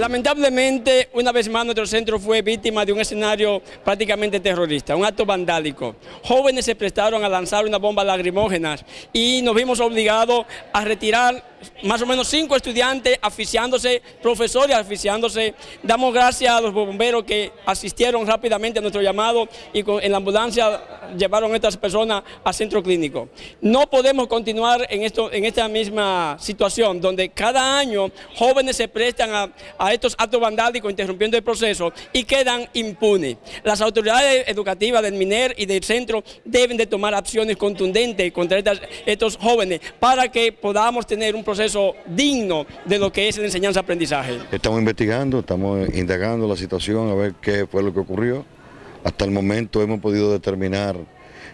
Lamentablemente, una vez más nuestro centro fue víctima de un escenario prácticamente terrorista, un acto vandálico. Jóvenes se prestaron a lanzar una bomba lacrimógena y nos vimos obligados a retirar más o menos cinco estudiantes aficiándose, profesores aficiándose. Damos gracias a los bomberos que asistieron rápidamente a nuestro llamado y en la ambulancia llevaron a estas personas al centro clínico. No podemos continuar en, esta misma situación donde cada año jóvenes se prestan a estos actos vandálicos interrumpiendo el proceso y quedan impunes. Las autoridades educativas del MINER y del centro deben de tomar acciones contundentes contra estos jóvenes para que podamos tener un proceso digno de lo que es la enseñanza-aprendizaje. Estamos investigando, estamos indagando la situación a ver qué fue lo que ocurrió. Hasta el momento hemos podido determinar,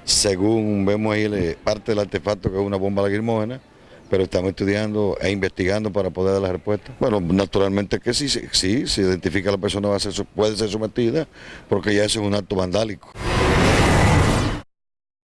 según vemos ahí parte del artefacto que es una bomba lacrimógena, pero estamos estudiando e investigando para poder dar la respuesta. Bueno, naturalmente que sí, sí, se identifica la persona va a ser, puede ser sometida porque ya eso es un acto vandálico.